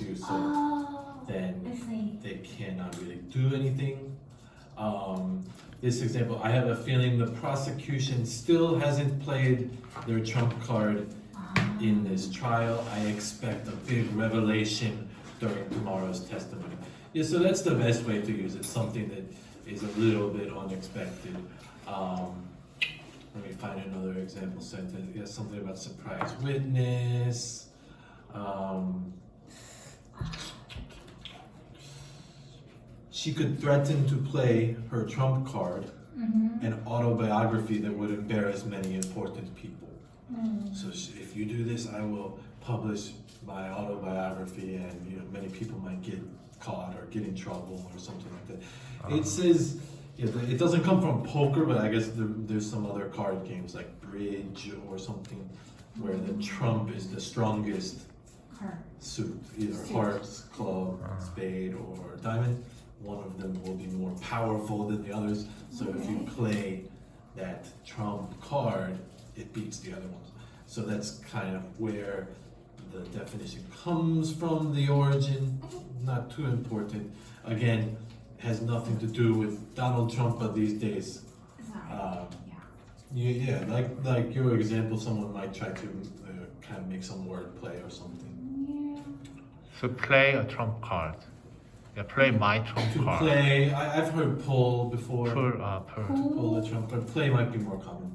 it, Oh, then they cannot really do anything. Um, this example, I have a feeling the prosecution still hasn't played their trump card in this trial. I expect a big revelation during tomorrow's testimony. Yeah, so that's the best way to use it, something that is a little bit unexpected. Um, let me find another example sentence. Yeah, something about surprise witness. She could threaten to play her trump card, Mm-hmm. an autobiography that would embarrass many important people. Mm. So sh- if you do this, I will publish my autobiography, and you know many people might get caught or get in trouble or something like that. It says yeah, it doesn't come from poker, but I guess there, there's some other card games like bridge or something where the trump is the strongest Her. suit, either Suit. hearts, club, spade, or diamond. One of them will be more powerful than the others. So if you play that trump card, it beats the other ones. So that's kind of where the definition comes from, the origin. Not too important. Again, has nothing to do with Donald Trump of these days. Um, yeah. yeah, like like your example, someone might try to uh, kind of make some wordplay or something. Yeah. So play a trump card. Yeah, play my trump To card. play, I, I've heard pull before. Pull, uh, pull. Pull the trump card. Play might be more common.